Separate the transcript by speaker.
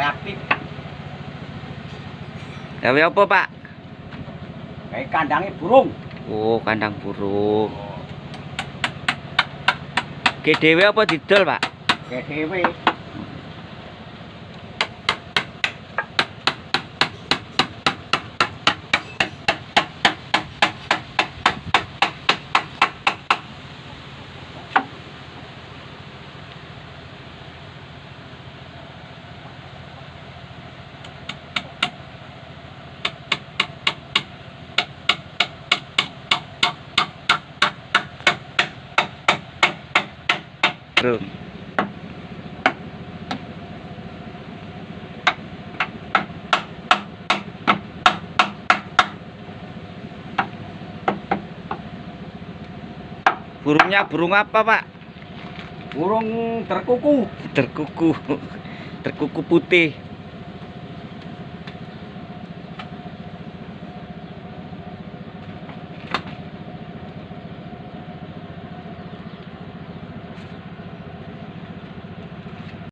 Speaker 1: reaktif
Speaker 2: Gawe apa, Pak?
Speaker 1: kayak kandangnya burung
Speaker 2: Oh, kandang burung. Ki dhewe apa didol, Pak?
Speaker 1: dewe
Speaker 2: Bro. Burungnya burung apa, Pak?
Speaker 1: burung terkuku
Speaker 2: Terkuku. Terkuku putih.